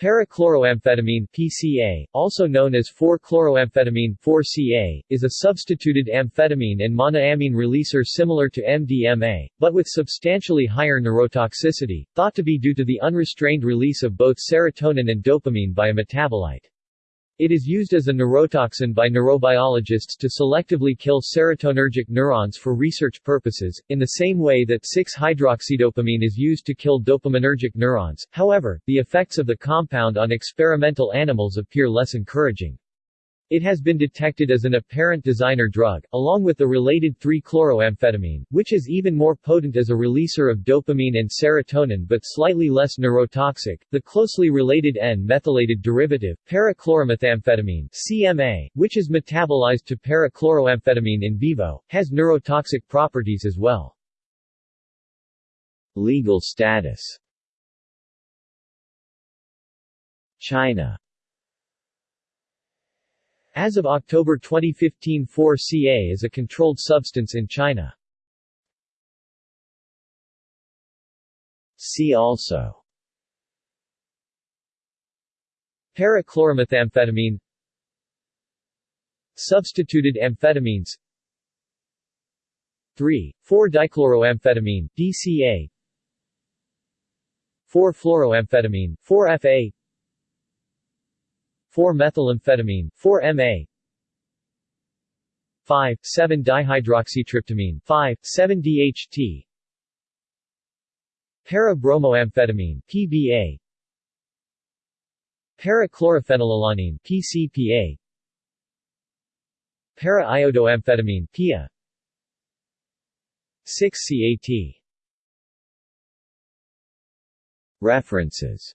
Parachloroamphetamine PCA, also known as 4-chloroamphetamine 4CA, is a substituted amphetamine and monoamine releaser similar to MDMA, but with substantially higher neurotoxicity, thought to be due to the unrestrained release of both serotonin and dopamine by a metabolite. It is used as a neurotoxin by neurobiologists to selectively kill serotonergic neurons for research purposes, in the same way that 6-hydroxydopamine is used to kill dopaminergic neurons. However, the effects of the compound on experimental animals appear less encouraging. It has been detected as an apparent designer drug, along with the related 3-chloroamphetamine, which is even more potent as a releaser of dopamine and serotonin but slightly less neurotoxic. The closely related N-methylated derivative, parachloromethamphetamine CMA, which is metabolized to parachloroamphetamine in vivo, has neurotoxic properties as well. Legal status China as of October 2015 4-CA is a controlled substance in China. See also. Parachloromethamphetamine Substituted amphetamines. 3, 4-dichloroamphetamine DCA 4-fluoroamphetamine 4-FA 4-methylamphetamine, 4-MA 5,7-dihydroxytryptamine 5,7-DHT Para-bromoamphetamine PBA Para-chlorophenylalanine PCPA Para-iodoamphetamine PIA 6-CAT References